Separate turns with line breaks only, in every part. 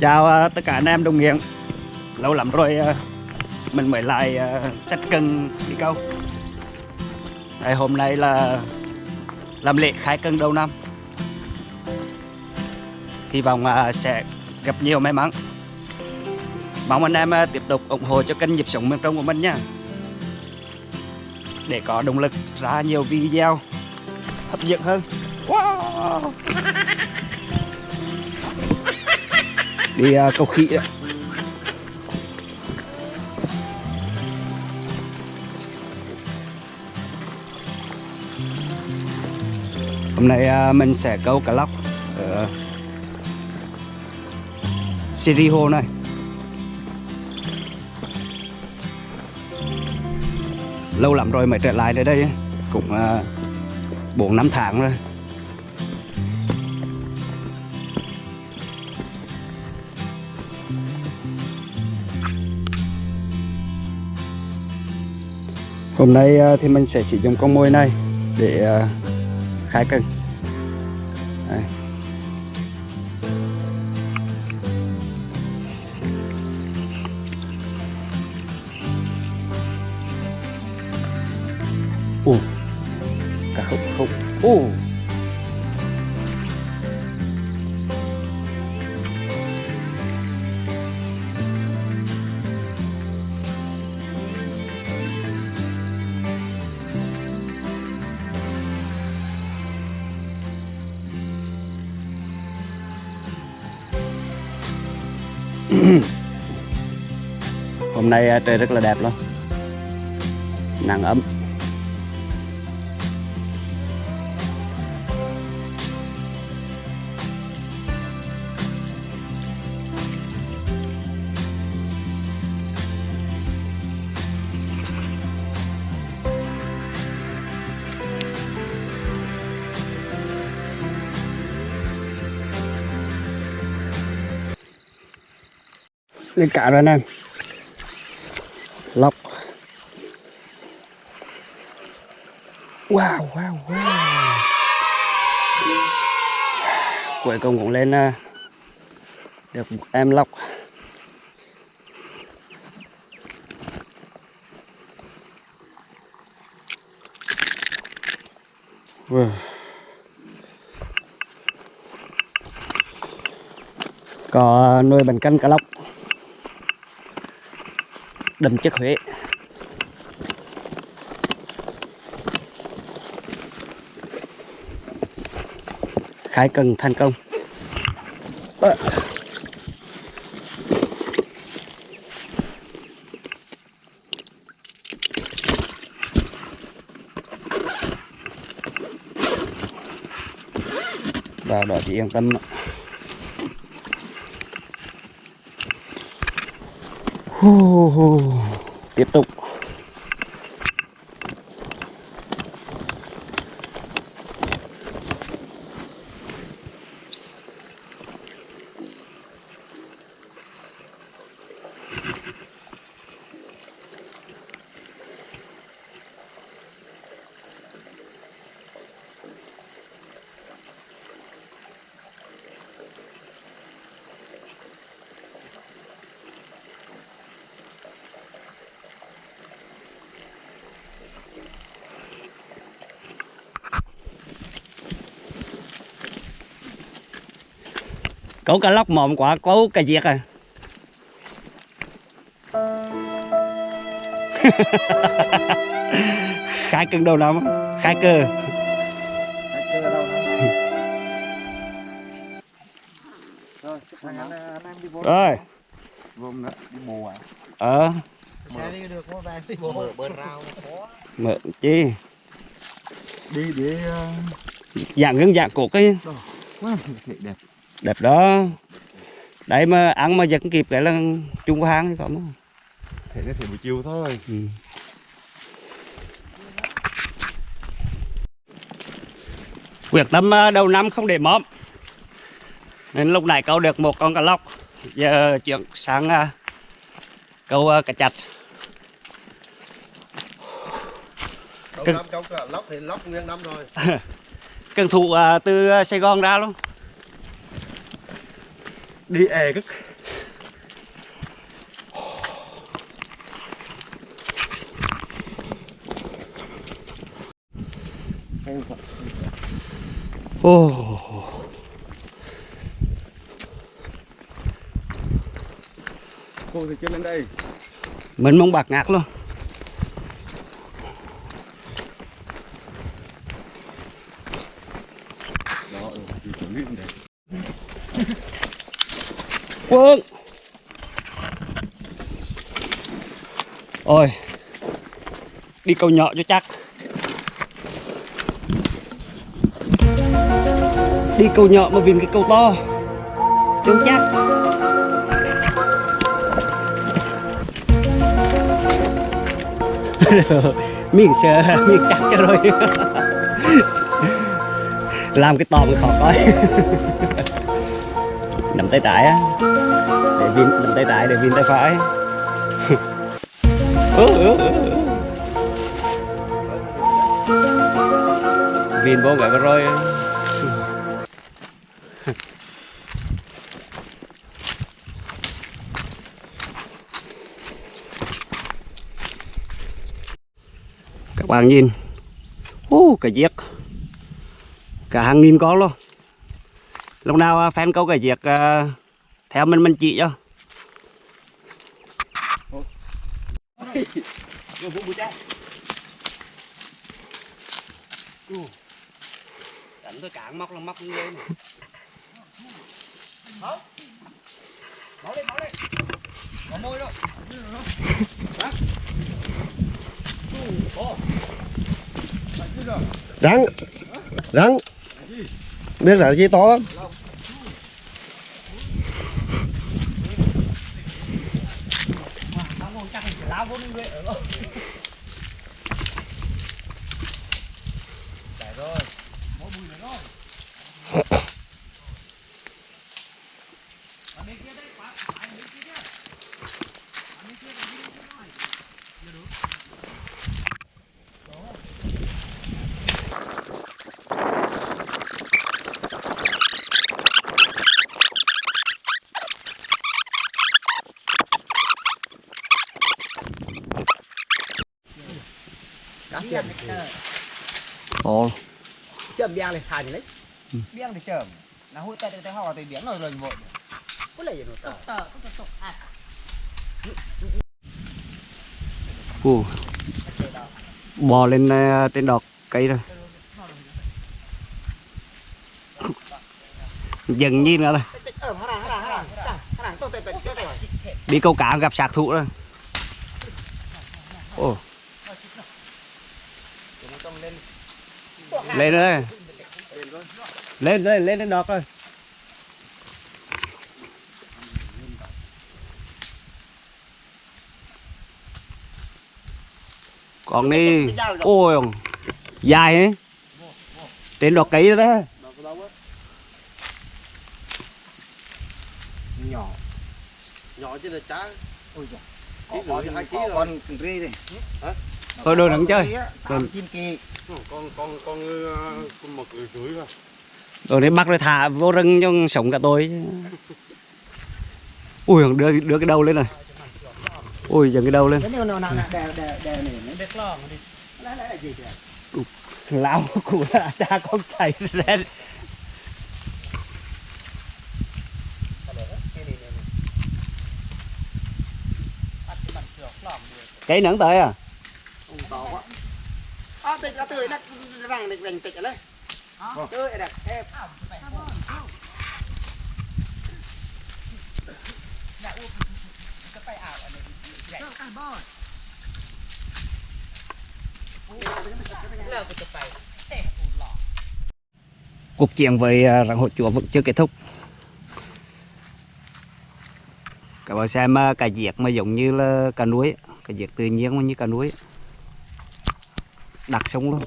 Chào ờ, tất cả anh em đồng nghiệp. Lâu lắm rồi ờ, mình mới lại ờ, uh, sách cân đi câu. Đây, Hôm nay là làm lễ khai cân đầu năm. Hy vọng sẽ gặp nhiều may mắn. Mong anh em tiếp tục ủng hộ cho kênh nhịp sống miền Trung của mình nha. Để có động lực ra nhiều video hấp dẫn hơn. Wow. Đi à, uh, câu khỉ đấy. Hôm nay uh, mình sẽ câu cá lóc ở Siri Hồ này. Lâu lắm rồi mới trở lại đến đây Cũng à, 4 năm tháng rồi. Hôm nay à, thì mình sẽ sử dụng con mồi này để à, khai cần Đây. Ồ, cả khúc khúc. Ồ. Hôm nay à, trời rất là đẹp luôn. Nắng ấm. Lên cả rồi anh em lọc. Wow wow wow. Cuối cùng cũng lên à, được một em lọc. Wow. có nuôi bằng canh cá lóc đầm chất Huế. Khai cần thành công. À. vào đó chị yên tâm tiếp tục. Cậu cá lóc mồm quả cố cá diệt à khai cưng đầu năm khai cơ
Rồi, Vùng nữa, đi bù à.
ờ.
Mở
chi
Đi để
dạng gương dạng cổ cái
đẹp.
Đẹp đó đấy mà ăn mà giật kịp cái là chung có hang thì có mà
Thể nó thể buổi chiều thôi.
ừ. quyết tâm ờ, đầu năm không để móm nên lúc này câu được một con cá lóc giờ chuyển sang ờ, câu ờ, cá chạch
Đầu
Cưng.
năm câu lóc thì lóc nguyên năm rồi.
cần thủ ờ, từ Sài Gòn ra luôn
đi è cái
Ồ.
cô thì chưa lên đây
Mình mong bạc ngạc luôn.
đó chuẩn bị để
Quân. Ôi. Đi câu nhỏ cho chắc. Đi câu nhỏ mà viền cái câu to. Chưa chắc. miếng sơ miếng chắc cho rồi làm cái to mới khó coi nắm tay trái á. Để vin nắm tay trái để vin tay phải. Vin vô vậy rồi các bạn nhìn. Ô oh, cái giếc cả hàng nghìn con luôn lúc nào à, fan câu cái việc à, theo mình mình chỉ cho. Đánh tôi cạn móc là móc như vậy đâu
rắn rắn. Biết là gì to lắm.
Cá tiền.
Ồ,
chậm biang này thả gì đấy? Biang thì chậm. Nó hút tay tay họ thì biếng rồi rồi vội có lấy gì nó tờ
Ồ. bò lên à, trên đọt cây rồi dần nhìn nữa rồi
ờ
đi câu cá gặp sát thủ rồi ồ lên rồi lên lên lên đến đọt rồi còn đi. Ôi dài ấy trên đọt cây đó.
Nhỏ.
Nhỏ chứ là cá
ôi giời. Có
hai ký
con
rồi.
con ri này
thôi đồ đừng chơi.
Kỳ.
Con con con uh, con mực rưỡi rồi
rồi để bắt rồi thả vô rừng cho sống cả tôi. Ui đưa đưa cái đầu lên này. Ui dần cái đầu lên. Lão của là cha con chạy lên cái nắng tới à
to quá à từ là từ nó vàng được dành tịch ở đây tươi đẹp em
cuộc chiến với à, rắn hổ chúa vẫn chưa kết thúc. Các bạn xem à, cà diệt mà giống như là cà núi cà diệt tự nhiên như cà núi đặt xuống luôn.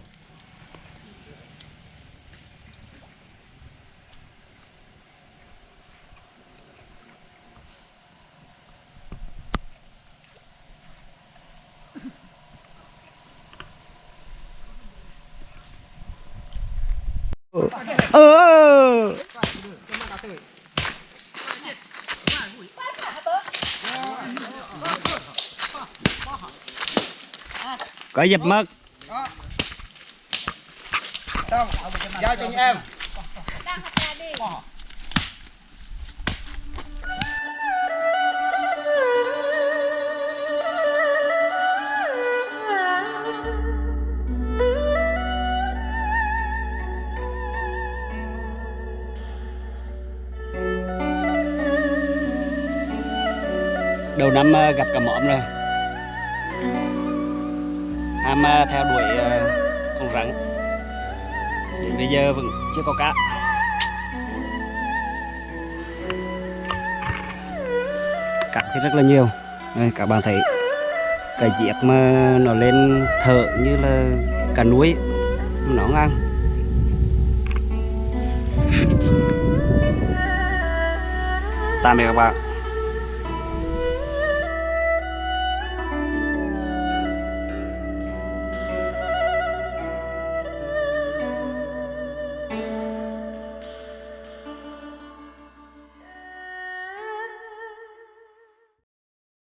Ờ. Có dập mất.
Xong, giao cho em.
Đang học là đi.
đầu năm ờ, gặp cả mõm rồi ham ờ, theo đuổi ờ, con rắn đến bây giờ vẫn chưa có cá cá thì rất là nhiều. Đây các bạn thấy cái giết mà nó lên thở như là cá núi nó ngang. Tạm biệt các bạn